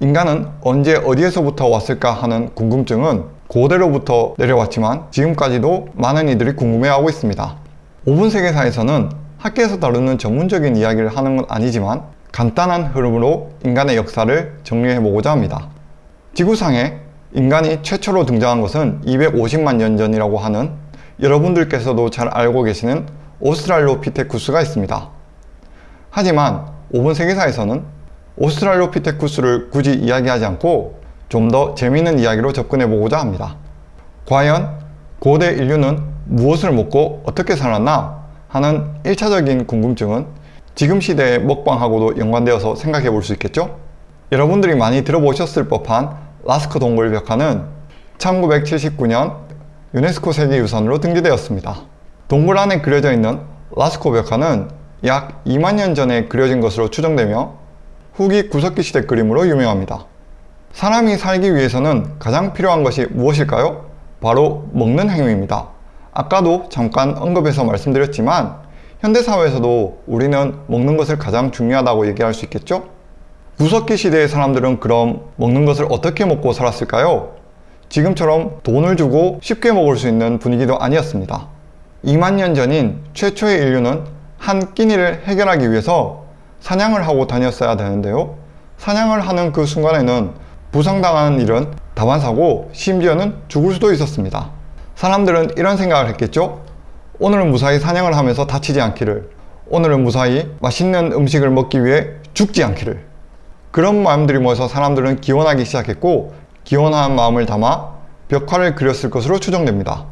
인간은 언제 어디에서부터 왔을까 하는 궁금증은 고대로부터 내려왔지만 지금까지도 많은 이들이 궁금해하고 있습니다. 5분 세계사에서는 학계에서 다루는 전문적인 이야기를 하는 건 아니지만 간단한 흐름으로 인간의 역사를 정리해보고자 합니다. 지구상에 인간이 최초로 등장한 것은 250만 년 전이라고 하는 여러분들께서도 잘 알고 계시는 오스트랄로피테쿠스가 있습니다. 하지만 5분 세계사에서는 오스트랄로피테쿠스를 굳이 이야기하지 않고 좀 더 재미있는 이야기로 접근해 보고자 합니다. 과연 고대 인류는 무엇을 먹고 어떻게 살았나 하는 1차적인 궁금증은 지금 시대의 먹방하고도 연관되어서 생각해 볼 수 있겠죠? 여러분들이 많이 들어보셨을 법한 라스코 동굴 벽화는 1979년 유네스코 세계유산으로 등재되었습니다. 동굴 안에 그려져 있는 라스코 벽화는 약 2만 년 전에 그려진 것으로 추정되며 후기 구석기 시대 그림으로 유명합니다. 사람이 살기 위해서는 가장 필요한 것이 무엇일까요? 바로 먹는 행위입니다. 아까도 잠깐 언급해서 말씀드렸지만 현대사회에서도 우리는 먹는 것을 가장 중요하다고 얘기할 수 있겠죠? 구석기 시대의 사람들은 그럼 먹는 것을 어떻게 먹고 살았을까요? 지금처럼 돈을 주고 쉽게 먹을 수 있는 분위기도 아니었습니다. 2만 년 전인 최초의 인류는 한 끼니를 해결하기 위해서 사냥을 하고 다녔어야 되는데요. 사냥을 하는 그 순간에는 부상당하는 일은 다반사고 심지어는 죽을 수도 있었습니다. 사람들은 이런 생각을 했겠죠? 오늘은 무사히 사냥을 하면서 다치지 않기를 오늘은 무사히 맛있는 음식을 먹기 위해 죽지 않기를 그런 마음들이 모여서 사람들은 기원하기 시작했고 기원한 마음을 담아 벽화를 그렸을 것으로 추정됩니다.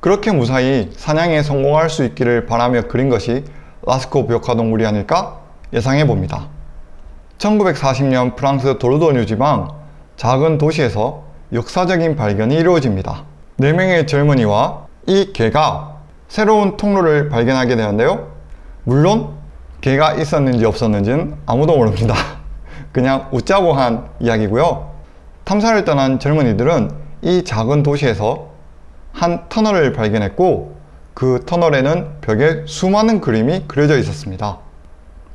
그렇게 무사히 사냥에 성공할 수 있기를 바라며 그린 것이 라스코 벽화 동굴이 아닐까 예상해 봅니다. 1940년 프랑스 도르도뉴 지방 작은 도시에서 역사적인 발견이 이루어집니다. 4명의 젊은이와 이 개가 새로운 통로를 발견하게 되는데요. 물론 개가 있었는지 없었는지는 아무도 모릅니다. 그냥 웃자고 한 이야기고요. 탐사를 떠난 젊은이들은 이 작은 도시에서 한 터널을 발견했고 그 터널에는 벽에 수많은 그림이 그려져 있었습니다.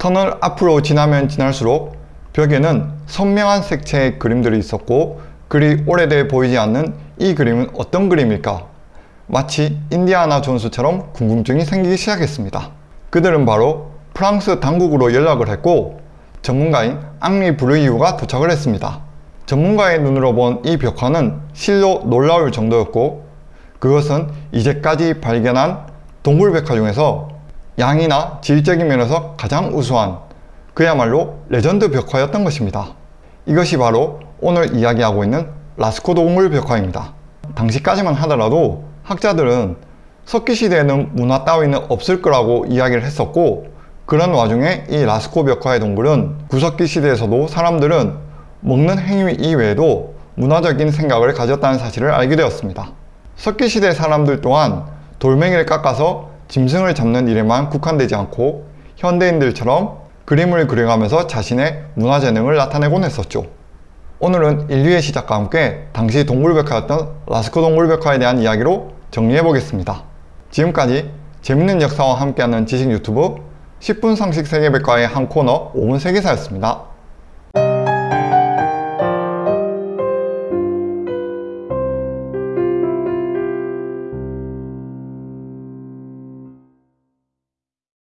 터널 앞으로 지나면 지날수록 벽에는 선명한 색채의 그림들이 있었고 그리 오래돼 보이지 않는 이 그림은 어떤 그림일까? 마치 인디아나 존스처럼 궁금증이 생기기 시작했습니다. 그들은 바로 프랑스 당국으로 연락을 했고 전문가인 앙리 브루이유가 도착을 했습니다. 전문가의 눈으로 본 이 벽화는 실로 놀라울 정도였고 그것은 이제까지 발견한 동굴벽화 중에서 양이나 질적인 면에서 가장 우수한 그야말로 레전드 벽화였던 것입니다. 이것이 바로 오늘 이야기하고 있는 라스코 동물 벽화입니다. 당시까지만 하더라도 학자들은 석기 시대에는 문화 따위는 없을 거라고 이야기를 했었고 그런 와중에 이 라스코 벽화의 동굴은 구석기 시대에서도 사람들은 먹는 행위 이외에도 문화적인 생각을 가졌다는 사실을 알게 되었습니다. 석기 시대 사람들 또한 돌멩이를 깎아서 짐승을 잡는 일에만 국한되지 않고 현대인들처럼 그림을 그려가면서 자신의 문화재능을 나타내곤 했었죠. 오늘은 인류의 시작과 함께 당시 동굴벽화였던 라스코 동굴벽화에 대한 이야기로 정리해보겠습니다. 지금까지 재밌는 역사와 함께하는 지식 유튜브 10분 상식 세계백과의 한 코너 5분 세계사였습니다.